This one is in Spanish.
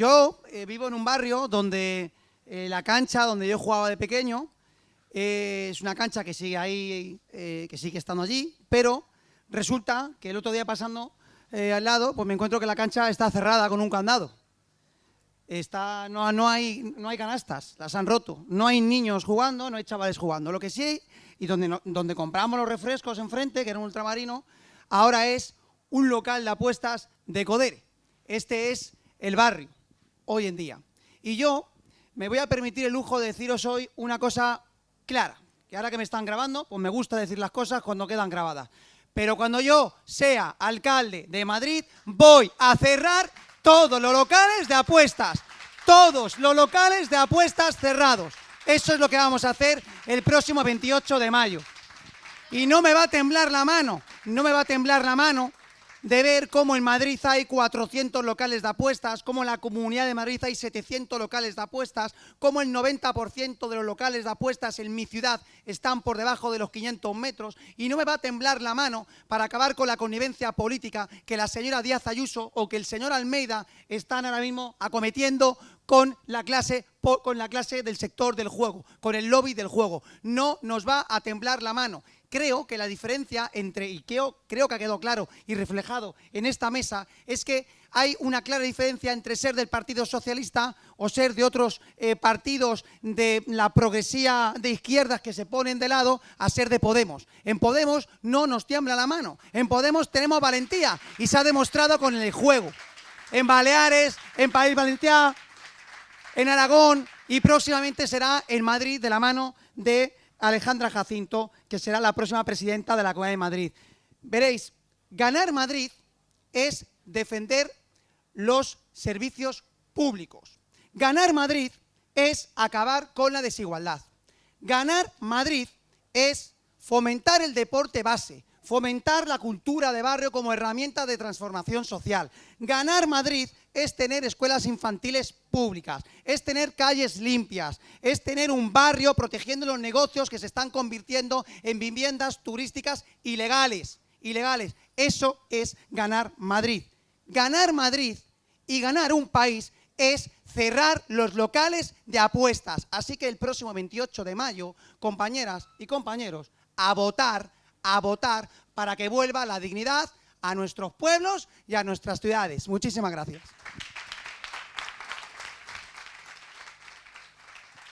Yo eh, vivo en un barrio donde eh, la cancha donde yo jugaba de pequeño eh, es una cancha que sigue ahí, que sigue estando allí, pero resulta que el otro día pasando al lado, pues me encuentro que la cancha está cerrada con un candado. Está, no, hay, no hay canastas, las han roto. No hay niños jugando, no hay chavales jugando. Lo que sí, y donde, donde compramos los refrescos enfrente, que era un ultramarino, ahora es un local de apuestas de Codere. Este es el barrio, hoy en día. Y yo me voy a permitir el lujo de deciros hoy una cosa clara, que ahora que me están grabando, pues me gusta decir las cosas cuando quedan grabadas. Pero cuando yo sea alcalde de Madrid, voy a cerrar todos los locales de apuestas. Todos los locales de apuestas cerrados. Eso es lo que vamos a hacer el próximo 28 de mayo. Y no me va a temblar la mano, no me va a temblar la mano de ver cómo en Madrid hay 400 locales de apuestas, cómo en la Comunidad de Madrid hay 700 locales de apuestas, cómo el 90% de los locales de apuestas en mi ciudad están por debajo de los 500 metros. Y no me va a temblar la mano para acabar con la connivencia política que la señora Díaz Ayuso o que el señor Almeida están ahora mismo acometiendo con la clase con la clase del sector del juego, con el lobby del juego. No nos va a temblar la mano creo que la diferencia entre, y creo, creo que ha quedado claro y reflejado en esta mesa, es que hay una clara diferencia entre ser del Partido Socialista o ser de otros eh, partidos de la progresía de izquierdas que se ponen de lado a ser de Podemos. En Podemos no nos tiembla la mano, en Podemos tenemos valentía y se ha demostrado con el juego. En Baleares, en País Valenciano, en Aragón y próximamente será en Madrid de la mano de Alejandra Jacinto, que será la próxima presidenta de la Comunidad de Madrid. Veréis, ganar Madrid es defender los servicios públicos. Ganar Madrid es acabar con la desigualdad. Ganar Madrid es fomentar el deporte base, fomentar la cultura de barrio como herramienta de transformación social. Ganar Madrid es tener escuelas infantiles públicas, es tener calles limpias, es tener un barrio protegiendo los negocios que se están convirtiendo en viviendas turísticas ilegales. ilegales. Eso es ganar Madrid. Ganar Madrid y ganar un país es cerrar los locales de apuestas. Así que el próximo 28 de mayo, compañeras y compañeros, a votar, a votar para que vuelva la dignidad a nuestros pueblos y a nuestras ciudades. Muchísimas gracias.